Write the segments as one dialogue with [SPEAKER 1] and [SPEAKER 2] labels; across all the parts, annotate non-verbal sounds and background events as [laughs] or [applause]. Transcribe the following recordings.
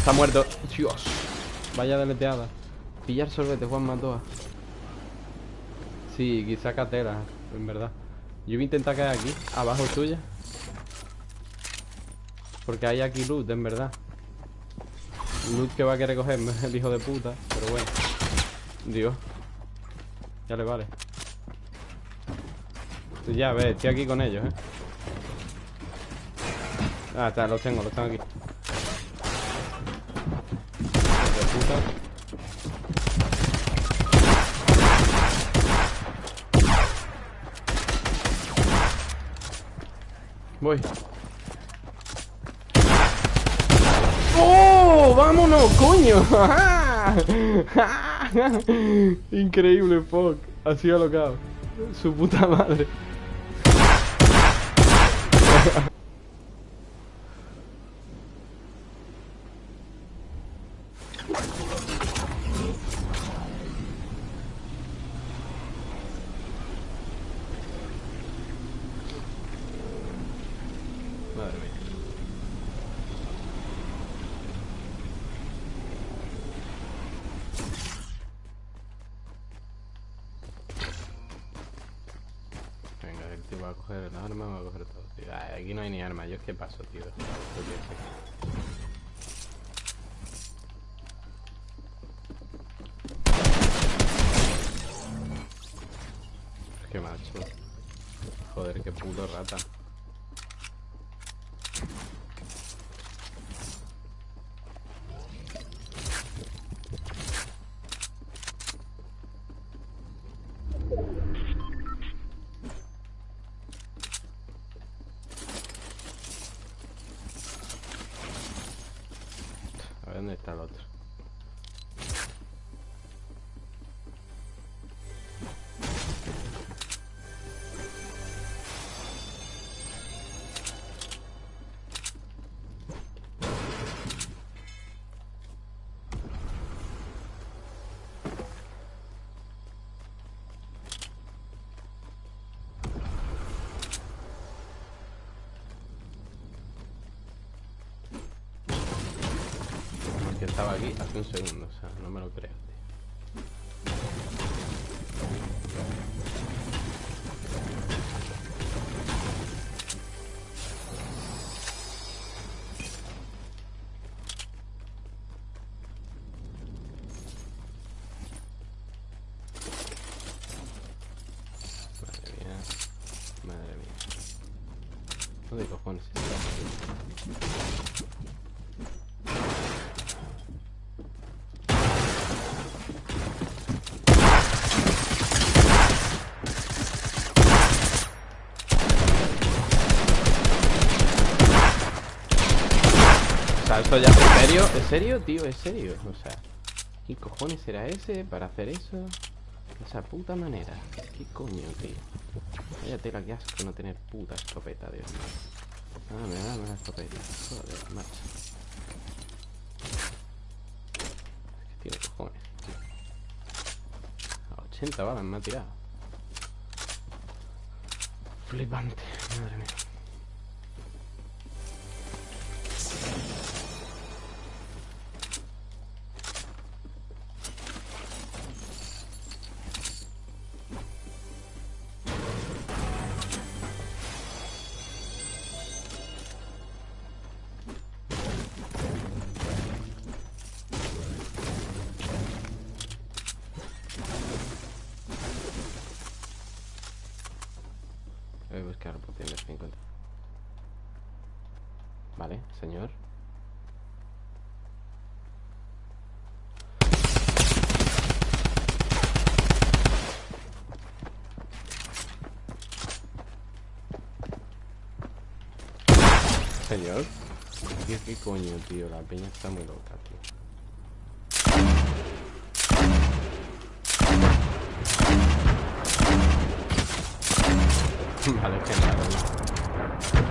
[SPEAKER 1] Está muerto. Dios. Vaya deleteada. Pillar sorbete, Juan Matoa. Sí, quizá catera, en verdad. Yo voy a intentar caer aquí, abajo tuya. Porque hay aquí loot, en verdad. Loot que va a querer cogerme, [laughs] el hijo de puta. Pero bueno. Dios. Ya le vale. Ya, ve, estoy aquí con ellos, eh. Ah, está, los tengo, los tengo aquí. De puta. Voy. ¡Oh! ¡Vámonos, coño! [laughs] Increíble, fuck. Sido alocado. Su puta. Madre mía. Venga, el tío va a coger el arma, va a coger todo, tío. Ay, aquí no hay ni arma, yo es que paso, tío. Qué macho. Joder, qué puto rata. A ver dónde está el otro. Estaba aquí hace un segundo, o sea, no me lo creo. Madre mía, madre mía. ¿Dónde cojones está? Sea, esto ya ¿En serio? ¿En serio, tío? ¿En serio? O sea, ¿qué cojones era ese para hacer eso? Esa puta manera. ¿Qué coño, tío? Vaya tela, que asco no tener puta escopeta, Dios mío. Dame, dame la escopeta. Joder, macho. Es que tiene cojones, tío. A 80 balas me ha tirado. Flipante, madre mía. Señor. Señor. ¿Qué, qué coño, tío? La peña está muy loca, tío. Vale, genial.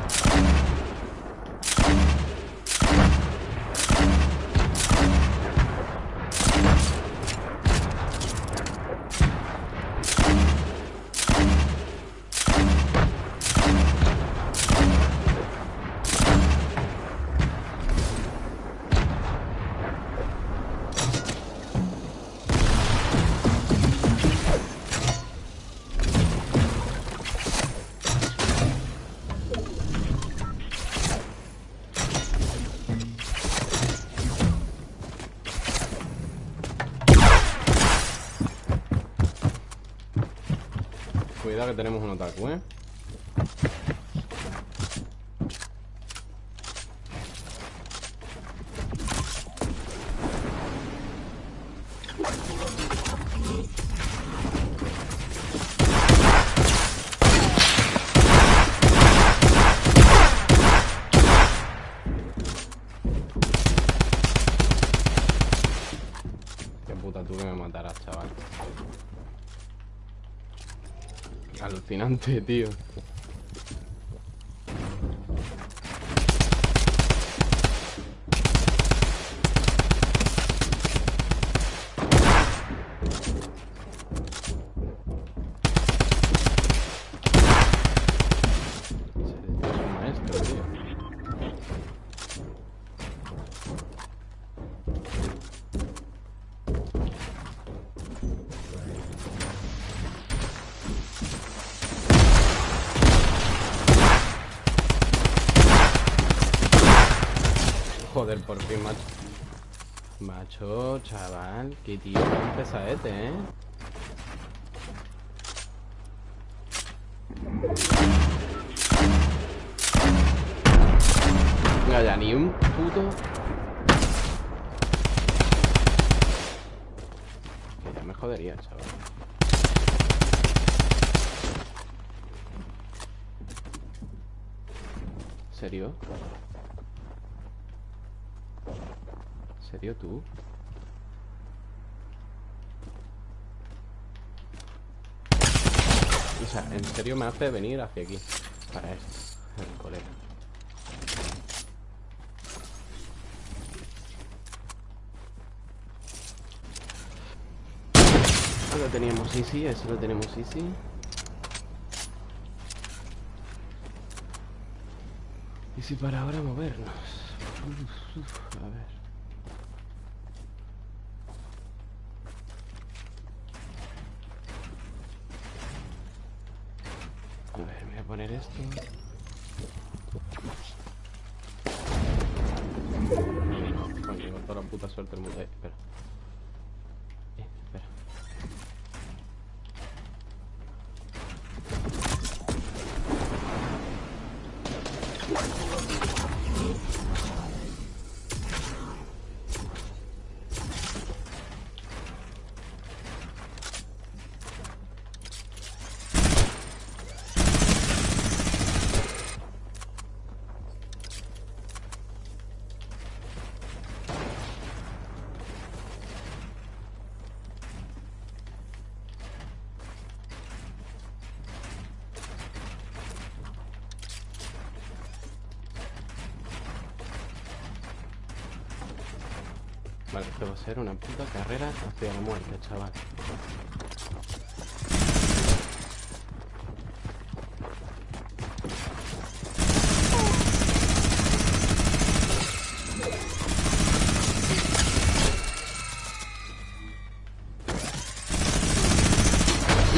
[SPEAKER 1] Cuidado que tenemos un otaku, ¿eh? Alucinante, tío. Joder, por fin, macho. Macho, chaval, qué tío tan pesadete, ¿eh? Venga, ya ni un puto. Que ya me jodería, chaval. ¿Serio? ¿Serio tú? O sea, en serio me hace venir hacia aquí Para esto, el colega lo teníamos easy, eso lo tenemos easy. Y si para ahora movernos A ver poner esto. Toda la puta suerte el mundo. Vale, esto va a ser una puta carrera hacia la muerte, chaval.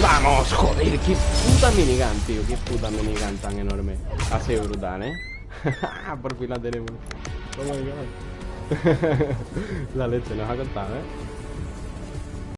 [SPEAKER 1] ¡Vamos! ¡Joder! ¡Qué puta minigun, tío! ¡Qué puta minigun tan enorme! Ha sido brutal, ¿eh? [laughs] Por fin la tenemos. Oh my god. [laughs] la leche nos ha contado, ¿eh?